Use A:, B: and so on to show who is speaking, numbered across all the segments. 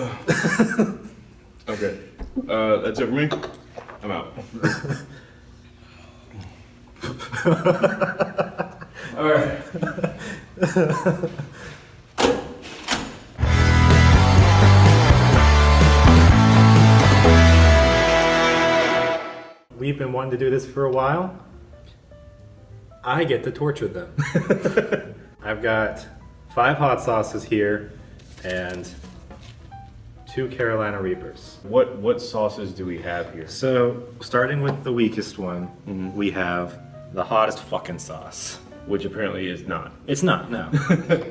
A: Okay. Uh, that's it for me. I'm out. All right.
B: We've been wanting to do this for a while. I get to torture them. I've got five hot sauces here and two Carolina Reapers.
A: What what sauces do we have here?
B: So, starting with the weakest one, we have the hottest fucking sauce.
A: Which apparently is not.
B: It's not, no.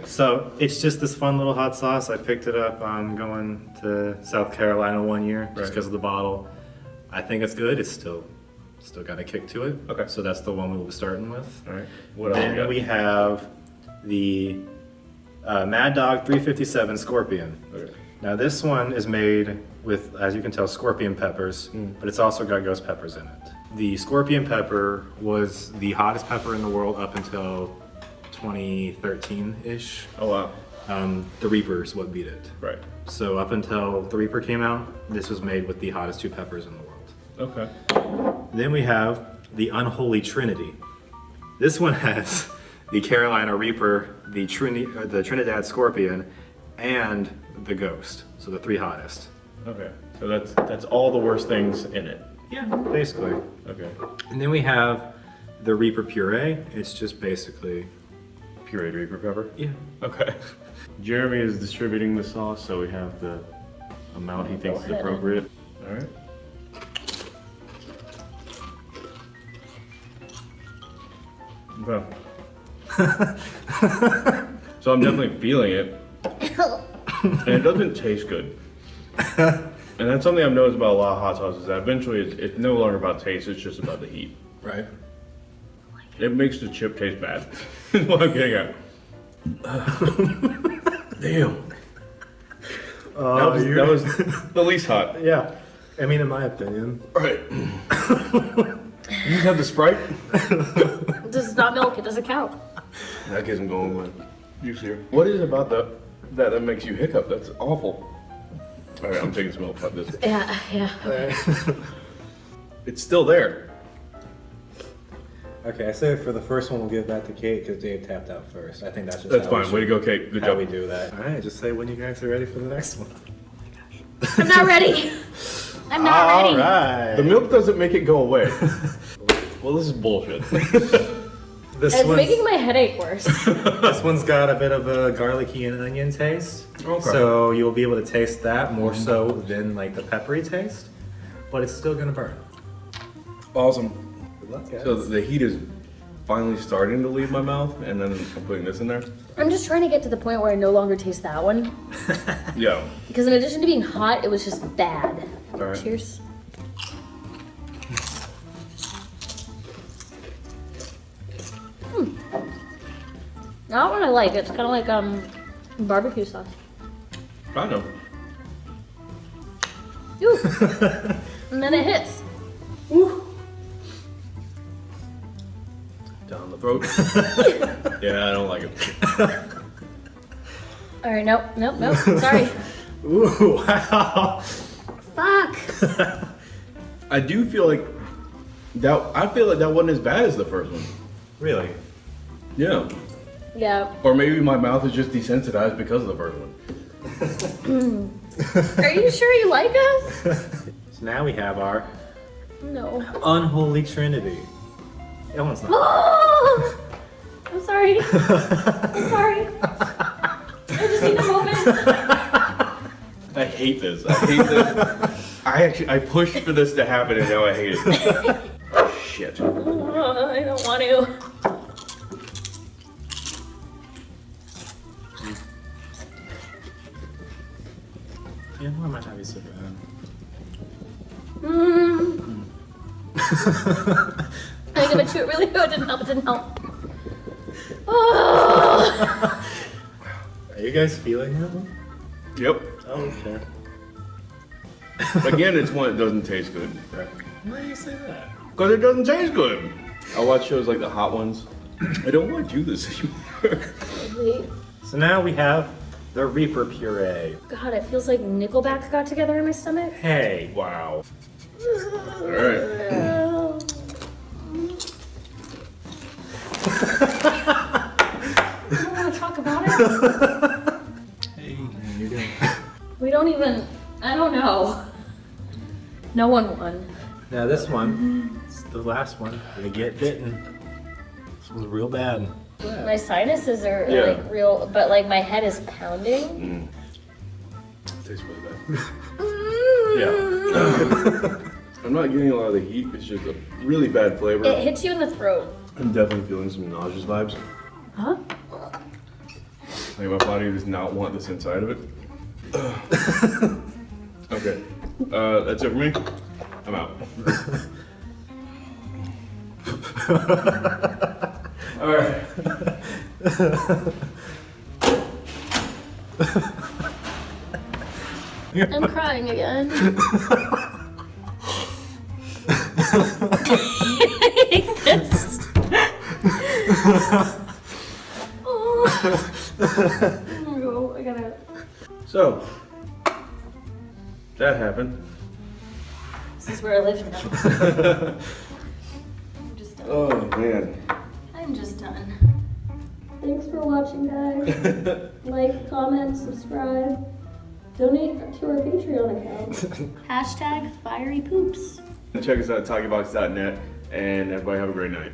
B: so, it's just this fun little hot sauce. I picked it up on going to South Carolina one year just because of the bottle. I think it's good. It's still still got a kick to it.
A: Okay.
B: So that's the one we will be starting with.
A: All right. What else we
B: Then
A: got?
B: we have the uh, Mad Dog 357 Scorpion.
A: Okay.
B: Now this one is made with, as you can tell, scorpion peppers, but it's also got ghost peppers in it. The scorpion pepper was the hottest pepper in the world up until 2013-ish.
A: Oh wow.
B: Um, the Reaper is what beat it.
A: Right.
B: So up until the Reaper came out, this was made with the hottest two peppers in the world.
A: Okay.
B: Then we have the Unholy Trinity. This one has the Carolina Reaper, the, Trini- uh, the Trinidad Scorpion, and the Ghost. So the three hottest.
A: Okay. So that's that's all the worst things in it.
B: Yeah, basically.
A: Okay.
B: And then we have the Reaper Puree. It's just basically,
A: Pureed Reaper pepper.
B: yeah.
A: Okay. Jeremy is distributing the sauce, so we have the amount he thinks is appropriate. All right. Okay. so I'm definitely feeling it, and it doesn't taste good. And that's something I've noticed about a lot of hot sauces. That eventually, it's, it's no longer about taste; it's just about the heat.
B: Right.
A: It makes the chip taste bad. is what I'm getting at. Damn. Uh, that, was, that was the least hot.
B: Yeah. I mean, in my opinion.
A: Right. you have the Sprite?
C: This is not milk, it doesn't count.
A: That gets him going, man. You see What is it about the, that that makes you hiccup? That's awful. All right, I'm taking some milk. Fuck this.
C: Yeah, yeah.
A: It's still there.
B: Okay, I say for the first one, we'll give that to Kate because Dave tapped out first. I think that's just
A: That's
B: how we
A: fine. Way to go, Kate. Good
B: How
A: job.
B: we do that. All right, just say when you guys are ready for the next one.
C: Oh I'm not ready. I'm not
B: All
C: ready.
B: right.
A: The milk doesn't make it go away. well, this is bullshit.
B: This
C: It's
B: one's,
C: making my headache worse.
B: this one's got a bit of a garlicky and onion taste.
A: Okay.
B: So you'll be able to taste that more so than like the peppery taste, but it's still gonna burn.
A: awesome.
B: Good luck, guys.
A: So the heat is finally starting to leave my mouth, and then I'm putting this in there.
C: I'm just trying to get to the point where I no longer taste that one.
A: Yeah.
C: Because in addition to being hot, it was just bad.
A: All right.
C: Cheers. Not what I like. It's kind of like um barbecue sauce.
A: I know.
C: Ooh. and then it hits. Ooh.
A: Down the throat. yeah, I don't like it.
C: All right, nope, nope, nope. Sorry.
B: Ooh, wow.
C: Fuck.
A: I do feel like that. I feel like that wasn't as bad as the first one.
B: Really?
A: Yeah.
C: Yeah.
A: Or maybe my mouth is just desensitized because of the first one.
C: Are you sure you like us?
B: So now we have our
C: No.
B: unholy trinity. That one's not.
C: Oh! I'm sorry. I'm sorry. I just need a moment.
A: I hate this. I hate this. I actually I pushed for this to happen and now I hate it. oh, Shit.
C: Uh, I don't want to.
B: Yeah, why might not be so bad?
C: Mm. I give it to it really good. Didn't help. It didn't help. Oh!
B: Are you guys feeling it?
A: Yep.
B: Oh, okay.
A: Again, it's one that doesn't taste good.
B: Why do you say that?
A: Because it doesn't taste good. I watch shows like the hot ones. I don't want to do this anymore.
B: So now we have The Reaper puree.
C: God, it feels like Nickelback got together in my stomach.
B: Hey, wow.
A: All right.
C: I don't want to talk about it.
B: Hey, you're doing.
C: We don't even. I don't know. No one won.
B: Now this one, it's the last one. Gonna get bitten. This one's real bad.
C: My sinuses are
A: Yeah.
C: like real, but like my head is pounding.
B: Tastes really bad.
A: Yeah. I'm not getting a lot of the heat. It's just a really bad flavor.
C: It hits you in the throat.
A: I'm definitely feeling some nauseous vibes.
C: Huh?
A: Like my body does not want this inside of it. okay. Uh, that's it for me. I'm out.
C: I'm crying again. this. oh. I gotta.
A: So that happened.
C: This is where I live now. I'm just done.
A: Oh man.
C: I'm just done. Thanks for watching, guys. like, comment, subscribe. Donate to our Patreon account. Hashtag fiery poops.
A: Check us out at talkybox.net and everybody have a great night.